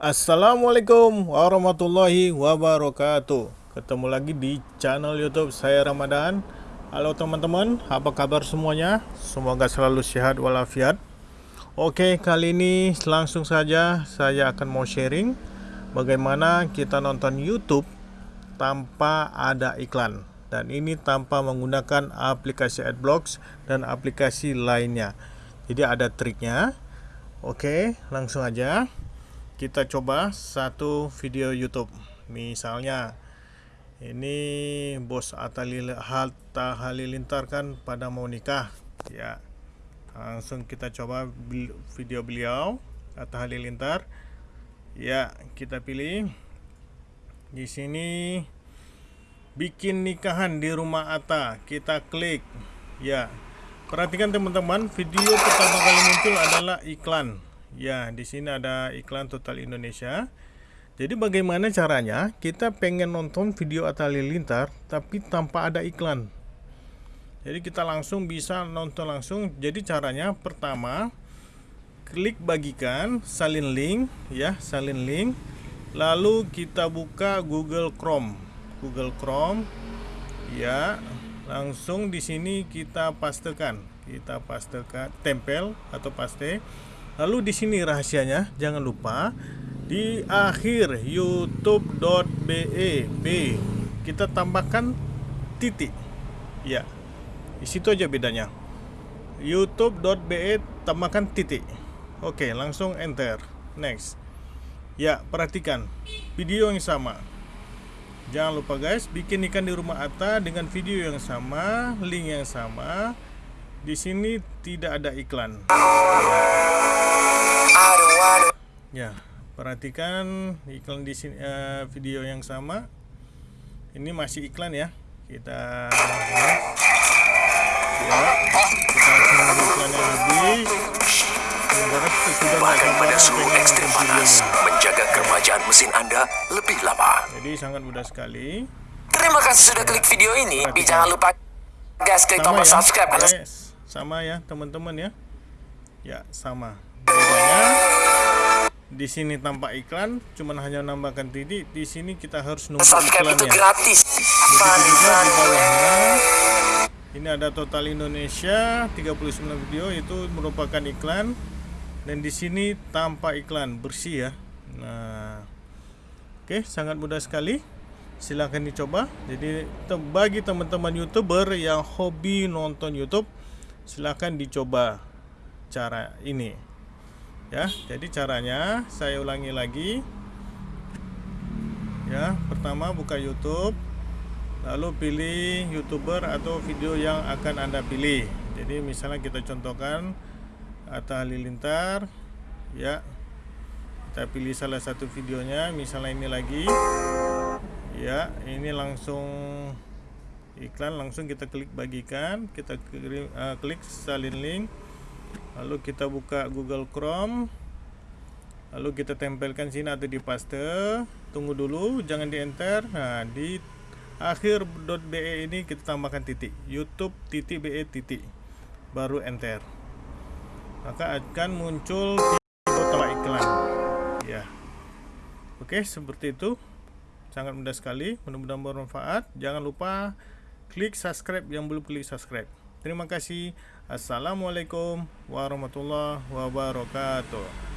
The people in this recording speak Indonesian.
Assalamualaikum warahmatullahi wabarakatuh. Ketemu lagi di channel youtube saya Ramadan. Halo teman-teman, apa kabar semuanya? Semoga selalu sehat walafiat. Oke, kali ini langsung saja saya akan mau sharing Bagaimana kita nonton youtube tanpa ada iklan. Dan ini tanpa menggunakan aplikasi adblocks dan aplikasi lainnya. Jadi ada triknya. Oke, langsung aja kita coba satu video YouTube. Misalnya ini bos Atta Halilintar kan pada mau nikah. Ya langsung kita coba video beliau Atta Halilintar ya kita pilih. Di sini bikin nikahan di rumah Atta. Kita klik. Ya perhatikan teman-teman video pertama kali muncul adalah iklan Ya, di sini ada iklan Total Indonesia. Jadi bagaimana caranya kita pengen nonton video Atta Halilintar tapi tanpa ada iklan. Jadi kita langsung bisa nonton langsung. Jadi caranya pertama klik bagikan, salin link ya, salin link. Lalu kita buka Google Chrome. Google Chrome ya, langsung di sini kita pastekan. Kita pastekan tempel atau paste Lalu di sini rahasianya, jangan lupa di akhir youtube.be b kita tambahkan titik. Ya. Di situ aja bedanya. youtube.be tambahkan titik. Oke, langsung enter. Next. Ya, perhatikan video yang sama. Jangan lupa guys, bikin ikan di rumah Atta dengan video yang sama, link yang sama. Di sini tidak ada iklan. Ya. Perhatikan iklan di sini uh, video yang sama. Ini masih iklan ya. Kita ya, kita tunggu iklannya habis. Menjaga kerajaan mesin Anda lebih lama. Jadi sangat mudah sekali. Terima kasih sudah klik video ini. Tapi jangan lupa guys klik tombol ya. subscribe. Yes. Sama ya teman-teman ya. Ya sama. Bedanya di sini tanpa iklan cuman hanya nambahkan titik. Di sini kita harus nunggu iklannya. itu gratis. Begitu juga di bawahnya. ini ada total Indonesia 39 video. Itu merupakan iklan. Dan di sini tanpa iklan bersih ya. Nah oke sangat mudah sekali. Silahkan dicoba. Jadi bagi teman-teman youtuber yang hobi nonton YouTube silahkan dicoba cara ini. Ya jadi caranya saya ulangi lagi. Ya pertama buka YouTube lalu pilih youtuber atau video yang akan anda pilih. Jadi misalnya kita contohkan Atta Halilintar ya. Kita pilih salah satu videonya misalnya ini lagi. Ya ini langsung iklan langsung kita klik bagikan. Kita klik, uh, klik salin link. Lalu kita buka Google Chrome. Lalu kita tempelkan sini atau di paste. Tunggu dulu jangan di enter. Nah di akhir .be ini kita tambahkan titik. Youtube titik be titik. Baru enter. Maka akan muncul total iklan. Ya. Oke seperti itu. Sangat mudah sekali. Mudah-mudahan bermanfaat. Jangan lupa klik subscribe yang belum klik subscribe Terima kasih. Assalamualaikum warahmatullahi wabarakatuh.